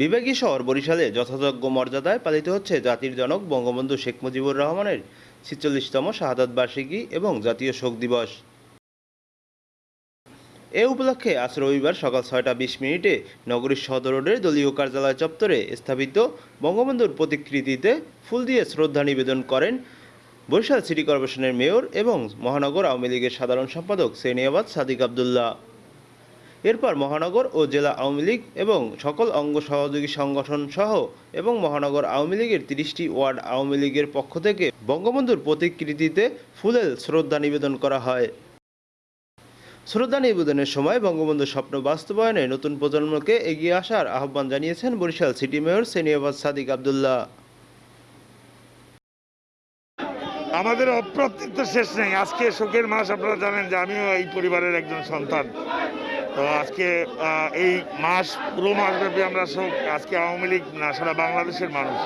বিভাগীয় শহর বরিশালে যথাযোগ্য মর্যাদায় পালিত হচ্ছে জাতির জনক বঙ্গবন্ধু শেখ মুজিবুর রহমানের ছিচল্লিশতম শাহাদাত বার্ষিকী এবং জাতীয় শোক দিবস। এ উপলক্ষে আজ রবিবার সকাল ছয়টা বিশ মিনিটে নগরীর সদর রোডের দলীয় কার্যালয় চত্বরে স্থাপিত বঙ্গবন্ধুর প্রতিকৃতিতে ফুল দিয়ে শ্রদ্ধা নিবেদন করেন বরিশাল সিটি কর্পোরেশনের মেয়র এবং মহানগর আওয়ামী লীগের সাধারণ সম্পাদক সেনিয়াবাদ সাদিক আবদুল্লাহ। এরপর মহানগর ও জেলা আওয়ামী লীগ এবং সকল অঙ্গ সহযোগী সংগঠন সহ এবং মহানগর আওয়ামী লীগের তিরিশটি ওয়ার্ড আওয়ামী লীগের পক্ষ থেকে বঙ্গবন্ধুর প্রতিকৃতিতে ফুলেল শ্রদ্ধা নিবেদন করা হয়। শ্রদ্ধা নিবেদনের সময় বঙ্গবন্ধুর স্বপ্ন বাস্তবায়নে নতুন প্রজন্মকে এগিয়ে আসার আহ্বান জানিয়েছেন বরিশাল সিটি মেয়র সেনিয়াবাদ সাদিক আবদুল্লাহ। আমাদের অপ্রাপ্তির তো শেষ নেই। আজকে শোকের মাস, আপনারা জানেন যে আমিও এই পরিবারের একজন সন্তান। তো আজকে এই মাস, পুরো মাসব্যাপী আমরা শোক। আজকে আওয়ামী লীগ না, সারা বাংলাদেশের মানুষ।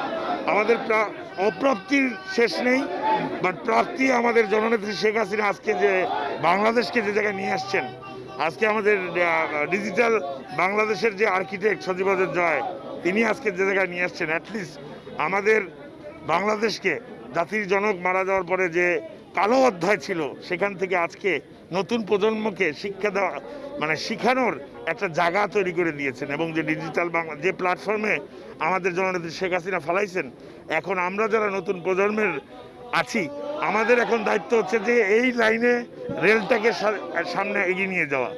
আমাদের প্রা- অপ্রাপ্তির শেষ নেই বাট প্রাপ্তি আমাদের জননেত্রী শেখ হাসিনা আজকে যে বাংলাদেশকে যে জায়গায় নিয়ে আসছেন, আজকে আমাদের ডিজিটাল বাংলাদেশের যে আর্কিটেক্ট সজীবদের জয়, তিনি আজকে যে জায়গায় নিয়ে আসছেন অ্যাটলিস্ট আমাদের বাংলাদেশকে জাতির জনক মারা যাওয়ার পরে যে কালো অধ্যায় ছিল, সেখান থেকে আজকে নতুন প্রজন্মকে শিক্ষা দেওয়া মানে শিখানোর একটা জায়গা তৈরি করে দিয়েছেন এবং যে ডিজিটাল বাংলা, যে প্ল্যাটফর্মে আমাদের জননেত্রী শেখ হাসিনা ফেলাইছেন, এখন আমরা যারা নতুন প্রজন্মের আছি, আমাদের এখন দায়িত্ব হচ্ছে যে এই লাইনে রেলটাকে সামনে এগিয়ে নিয়ে যাওয়া।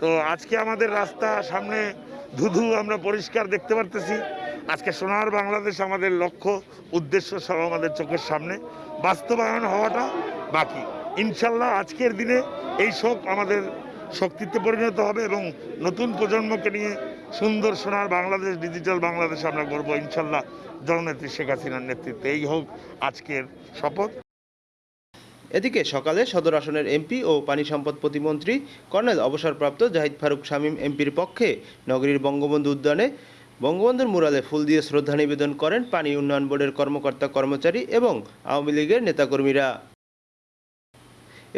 তো আজকে আমাদের রাস্তা সামনে ধুধু আমরা পরিষ্কার দেখতে পারতেছি। আজকে সোনার বাংলাদেশ আমাদের লক্ষ্য, উদ্দেশ্য সব আমাদের চোখের সামনে। বাস্তবায়ন হওয়াটা বাকি। ইনশাল্লাহ আজকের দিনে এই শোক আমাদের শক্তিতে পরিণত হবে এবং নতুন প্রজন্মকে নিয়ে সুন্দর সোনার বাংলাদেশ, ডিজিটাল বাংলাদেশ আমরা করব ইনশাল্লাহ জননেত্রী শেখ হাসিনার নেতৃত্বে। এই হোক আজকের শপথ। এদিকে সকালে সদর আসনের এমপি ও পানি সম্পদ প্রতিমন্ত্রী কর্নেল অবসরপ্রাপ্ত জাহিদ ফারুক শামীম এমপির পক্ষে নগরীর বঙ্গবন্ধু উদ্যানে বঙ্গবন্ধুর মুরালে ফুল দিয়ে শ্রদ্ধা নিবেদন করেন পানি উন্নয়ন বোর্ডের কর্মকর্তা কর্মচারী এবং আওয়ামী লীগের নেতাকর্মীরা।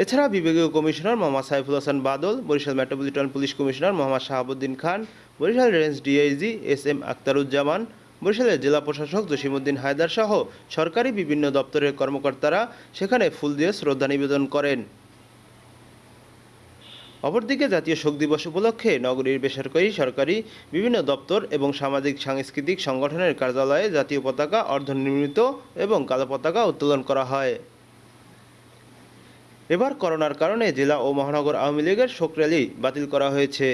এছাড়া বিভাগীয় commissioner Mohammad Saiful Hasan Badal, Barishal metropolitan police commissioner Mohammad Shahabuddin Khan, Barishal range DIG S M Aktaruzzaman বরিশালের জেলা প্রশাসক জসিমউদ্দিন হায়দার সহ সরকারি বিভিন্ন দপ্তরের কর্মকর্তারা সেখানে ফুল দিয়ে শ্রদ্ধা নিবেদন করেন। অপরদিকে জাতীয় শোক দিবস উপলক্ষে নগরীর বেসরকারি, সরকারি, বিভিন্ন দপ্তর এবং সামাজিক, সাংস্কৃতিক সংগঠনের কার্যালয়ে জাতীয় পতাকা অর্ধনির্মিত এবং কালো পতাকা উত্তোলন করা হয়। এবার করোনার কারণে জেলা ও মহানগর আওয়ামী লীগের শোক র্যালি বাতিল করা হয়েছে।